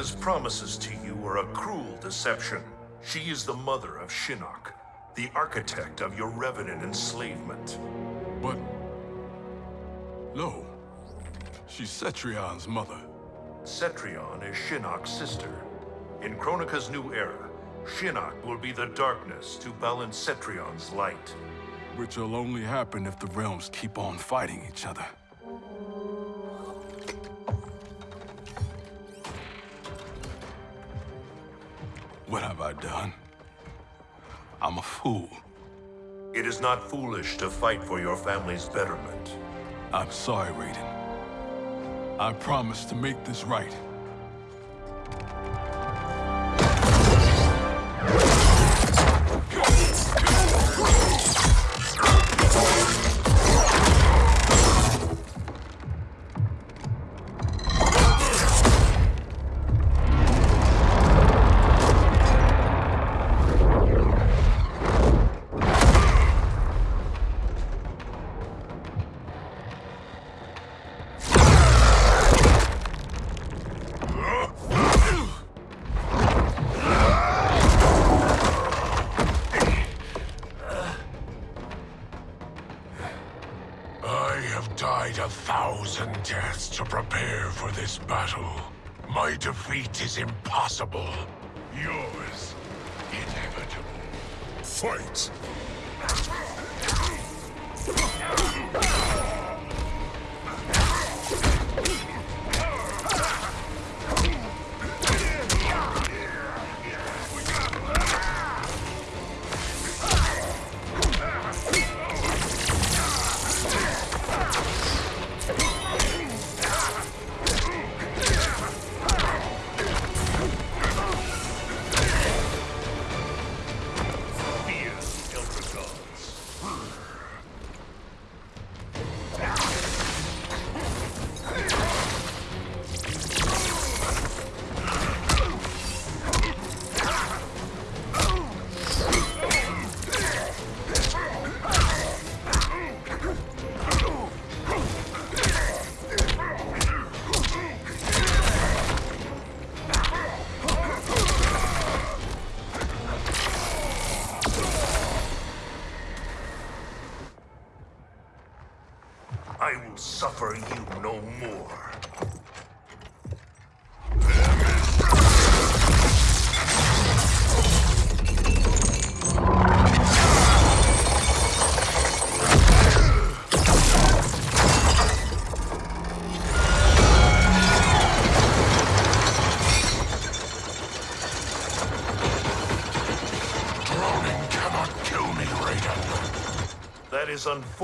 Kronika's promises to you are a cruel deception. She is the mother of Shinnok, the architect of your Revenant enslavement. But... No. She's Cetrion's mother. Cetrion is Shinnok's sister. In Kronika's new era, Shinnok will be the darkness to balance Cetrion's light. Which will only happen if the realms keep on fighting each other. What have I done? I'm a fool. It is not foolish to fight for your family's betterment. I'm sorry, Raiden. I promise to make this right. Defeat is impossible.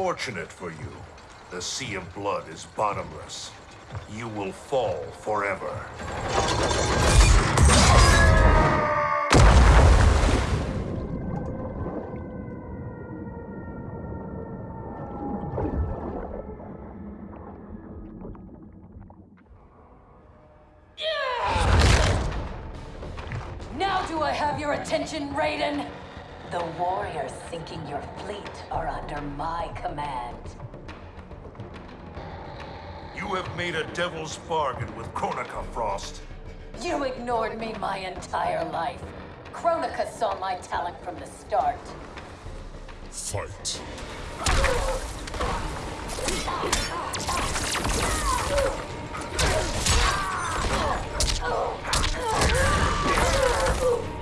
Is unfortunate for you. The sea of blood is bottomless. You will fall forever. Now do I have your attention, Raiden? The warriors sinking your fleet are under my command. You have made a devil's bargain with Kronika, Frost. You ignored me my entire life. Kronika saw my talent from the start. Fight.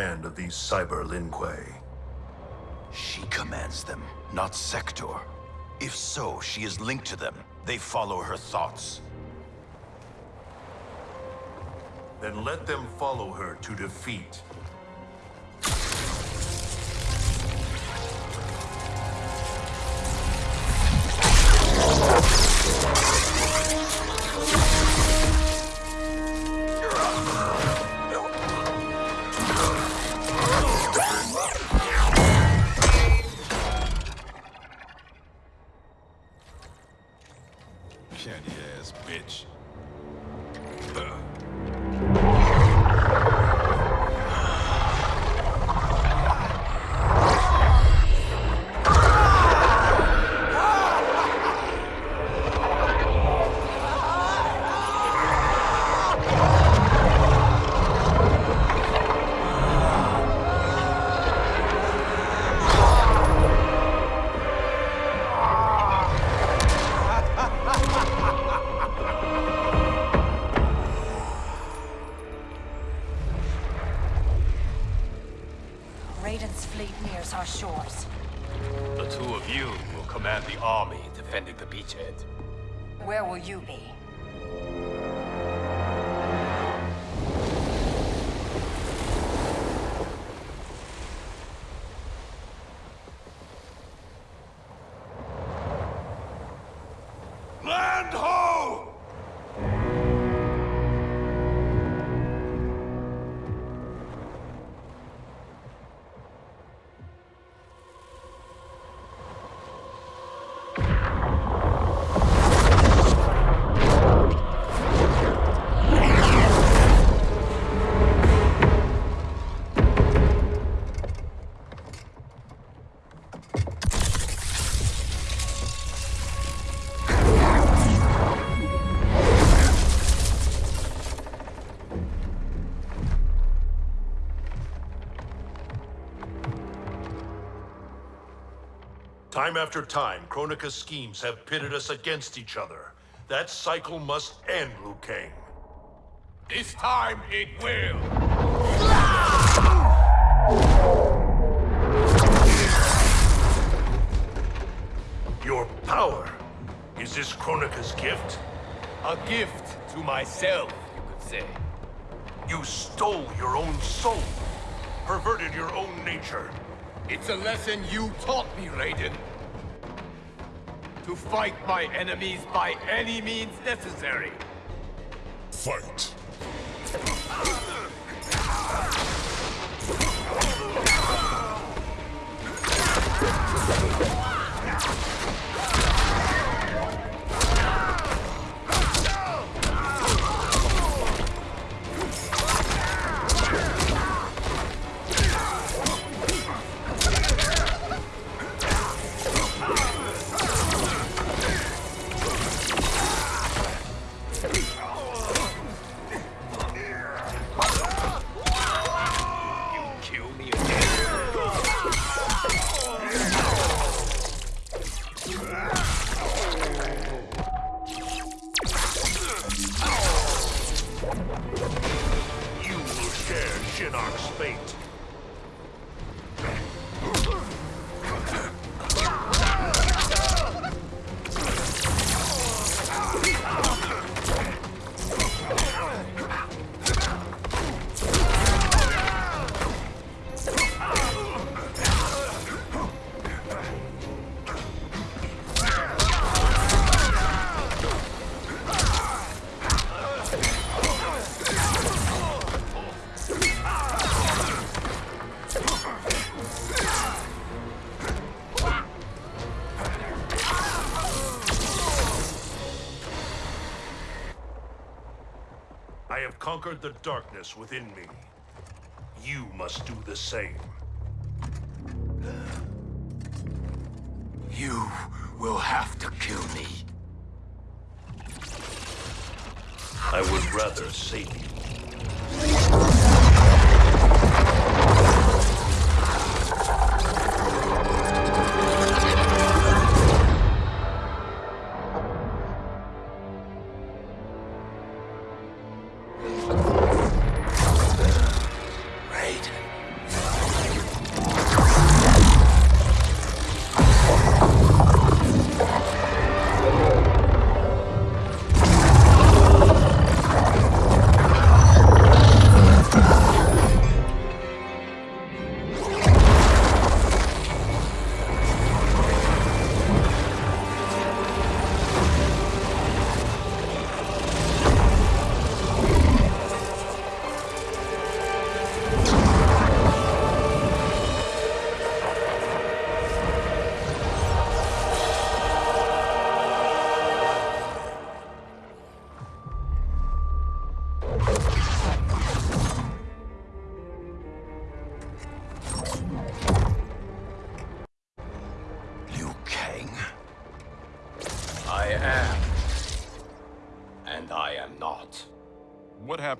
command of these Cyber Lin Kuei. She commands them, not Sektor. If so, she is linked to them. They follow her thoughts. Then let them follow her to defeat. You will command the army defending the beachhead. Where will you be? Time after time, Kronika's schemes have pitted us against each other. That cycle must end, Liu Kang. This time it will. Your power. Is this Kronika's gift? A gift to myself, you could say. You stole your own soul. Perverted your own nature. It's a lesson you taught me, Raiden. To fight my enemies by any means necessary. Fight. I have conquered the darkness within me. You must do the same. You will have to kill me. I would rather save you.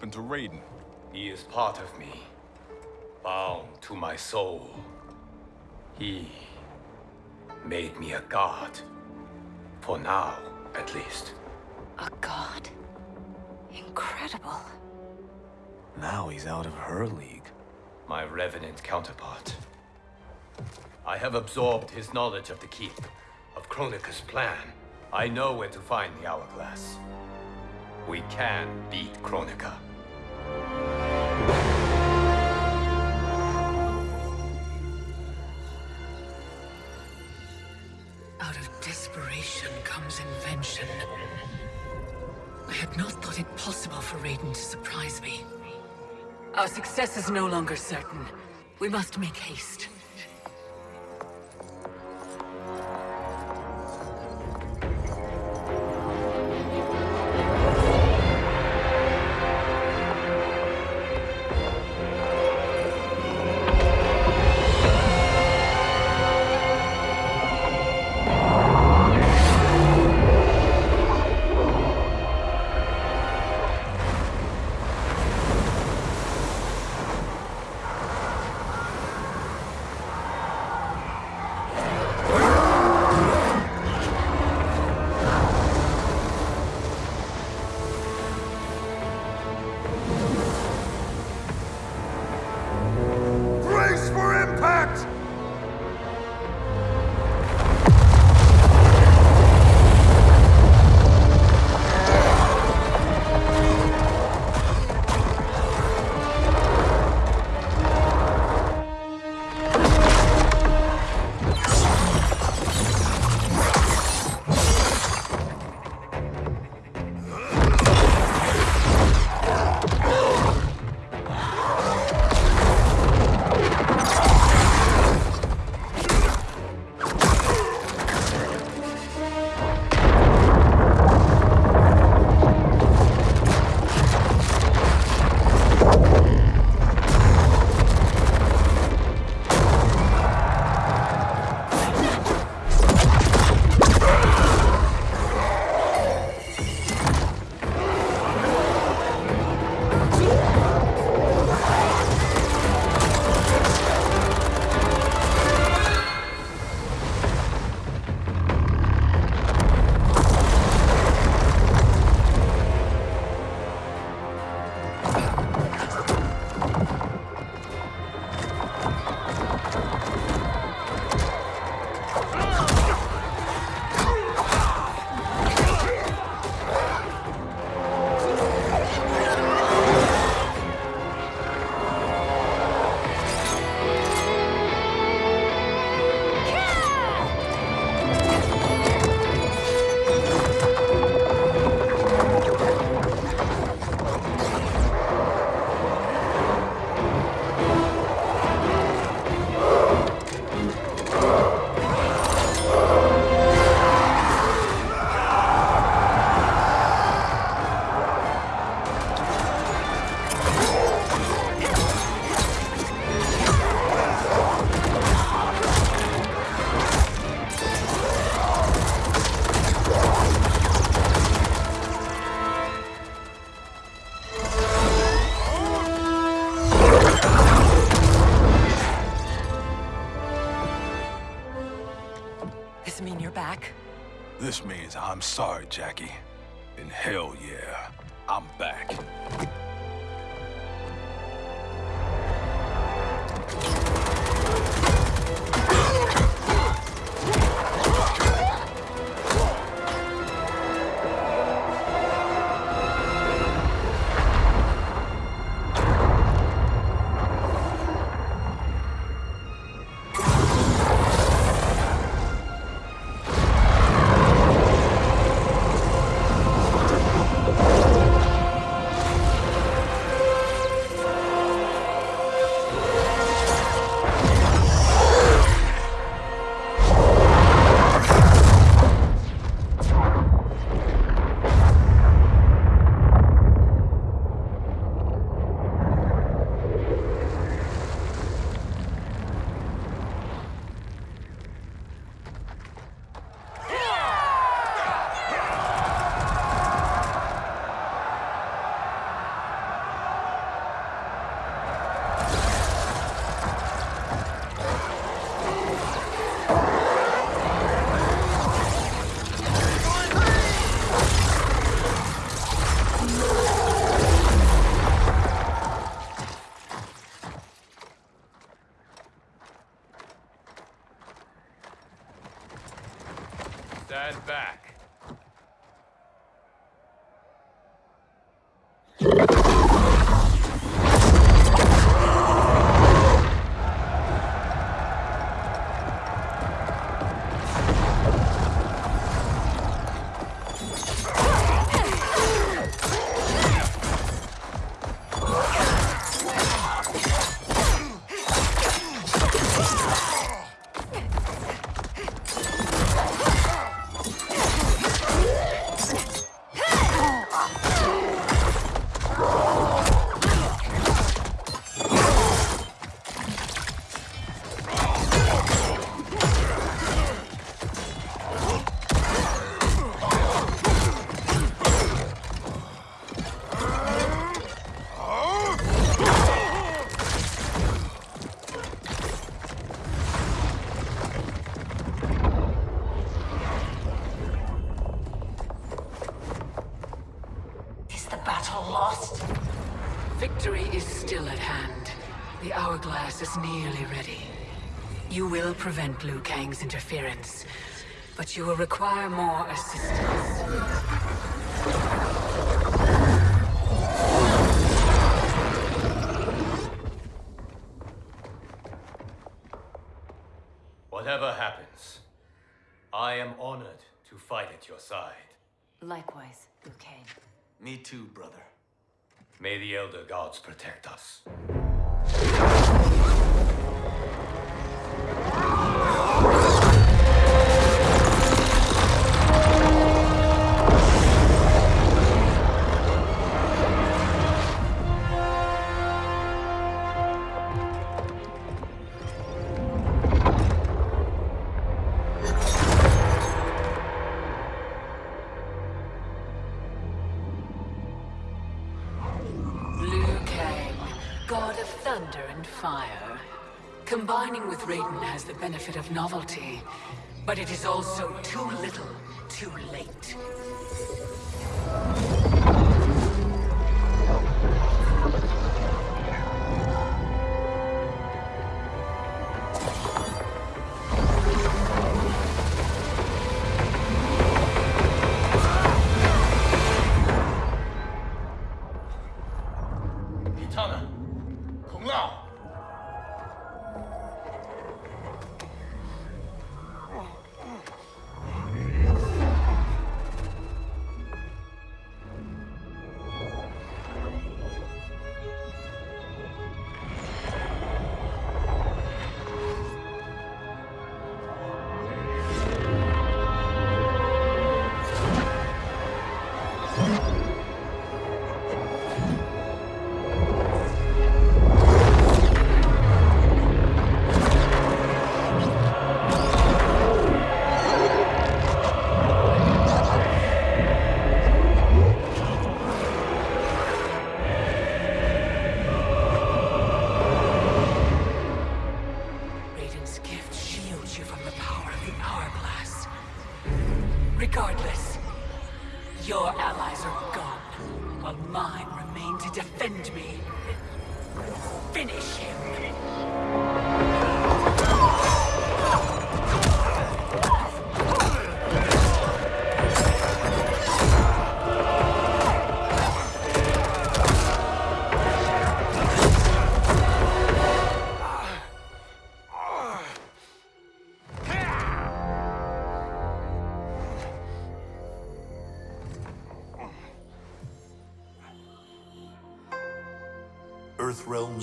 Happened to Raiden? He is part of me, bound to my soul. He made me a god. For now, at least. A god? Incredible. Now he's out of her league. My Revenant counterpart. I have absorbed his knowledge of the Keep, of Kronika's plan. I know where to find the Hourglass. We can beat Kronika. Out of desperation comes invention. I had not thought it possible for Raiden to surprise me. Our success is no longer certain. We must make haste. Impact! Sorry, Jacqui. In hell will prevent Liu Kang's interference, but you will require more assistance. Whatever happens, I am honored to fight at your side. Likewise, Liu Kang. Me too, brother. May the Elder Gods protect us. Benefit of novelty, but it is also too little, too late.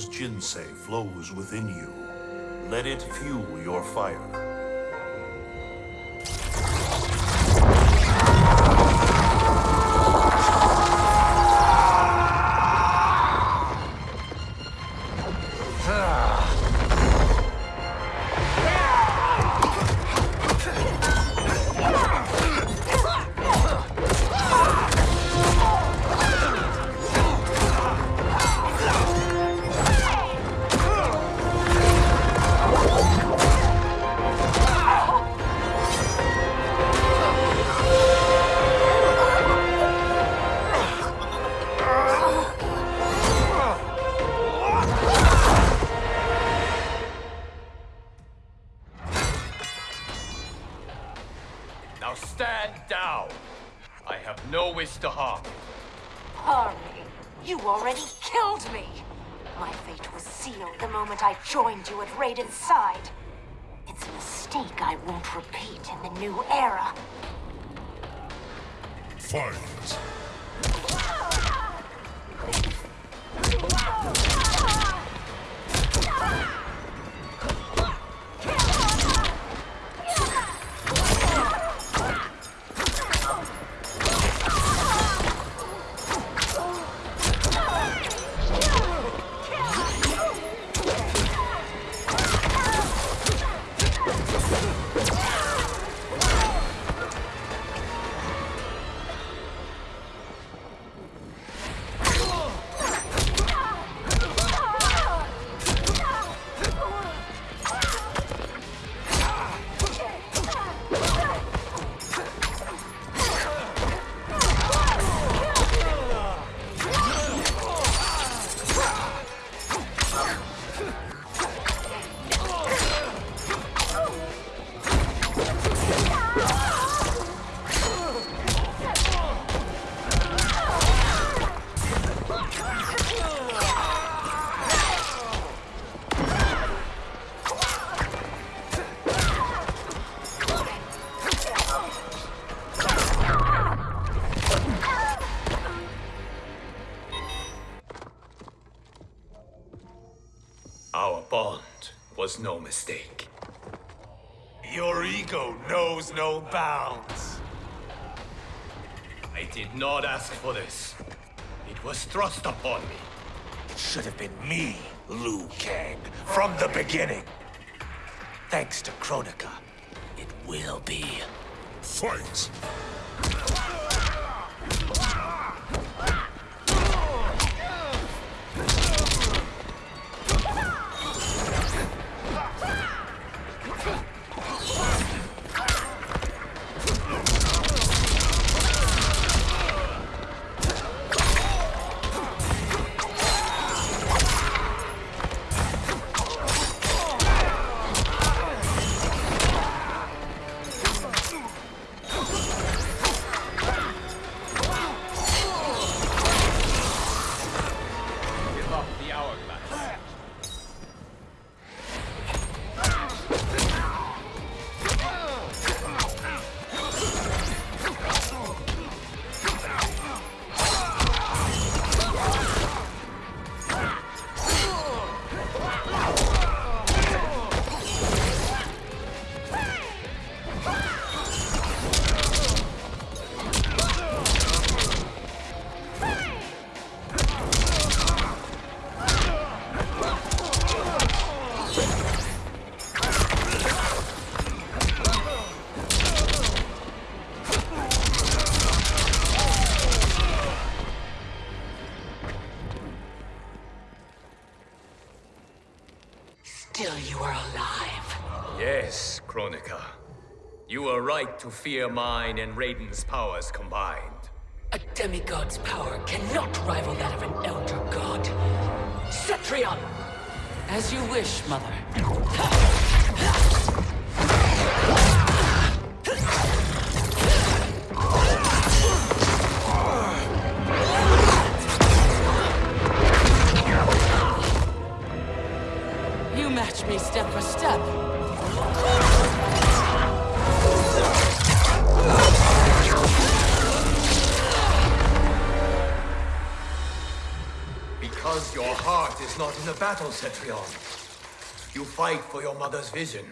Jinsei flows within you. Let it fuel your fire. Now Fight! No mistake. Your ego knows no bounds. I did not ask for this. It was thrust upon me. It should have been me, Liu Kang, from the beginning. Thanks to Kronika, it will be. Fight! To fear mine and Raiden's powers combined. A demigod's power cannot rival that of an elder god. Cetrion! As you wish, Mother. You match me step for step. Heart is not in the battle, Cetrion. You fight for your mother's vision.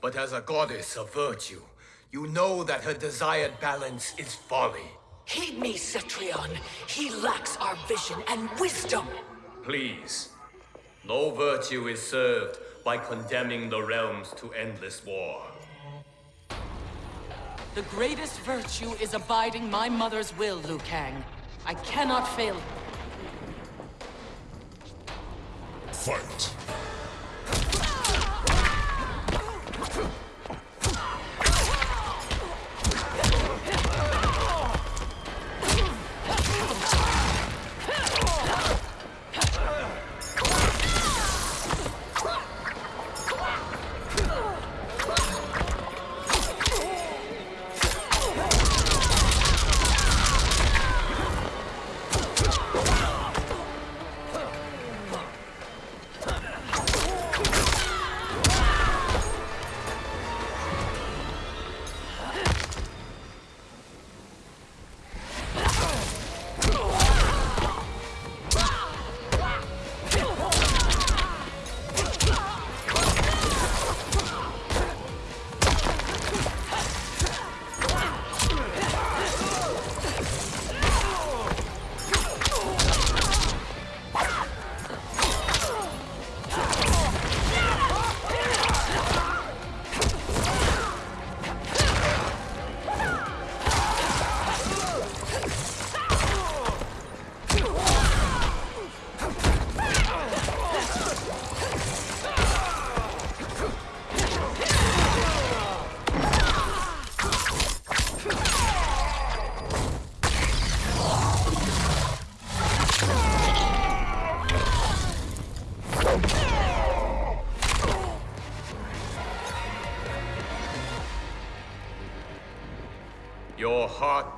But as a goddess of virtue, you know that her desired balance is folly. Heed me, Cetrion. He lacks our vision and wisdom. Please. No virtue is served by condemning the realms to endless war. The greatest virtue is abiding my mother's will, Liu Kang. I cannot fail. Fight!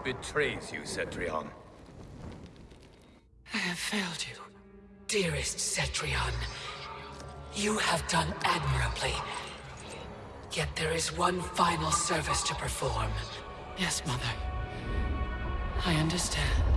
Betrays you, Cetrion. I have failed you. Dearest Cetrion, you have done admirably. Yet there is one final service to perform. Yes, Mother. I understand.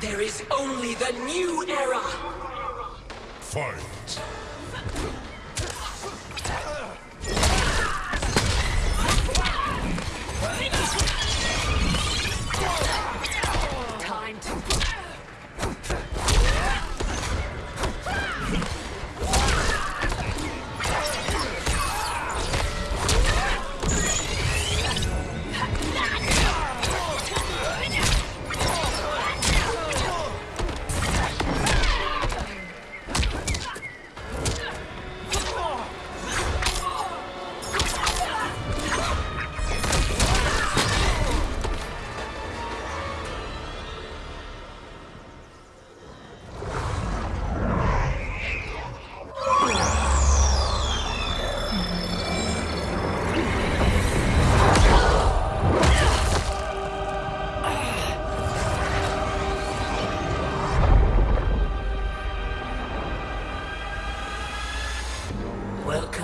There is only the new era! Fight!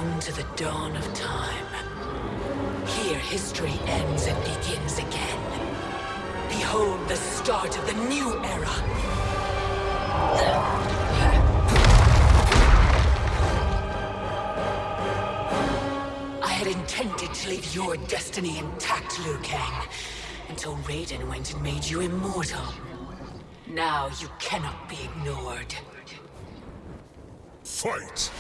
To the dawn of time. Here history ends and begins again. Behold the start of the new era. I had intended to leave your destiny intact, Liu Kang, until Raiden went and made you immortal. Now you cannot be ignored. Fight!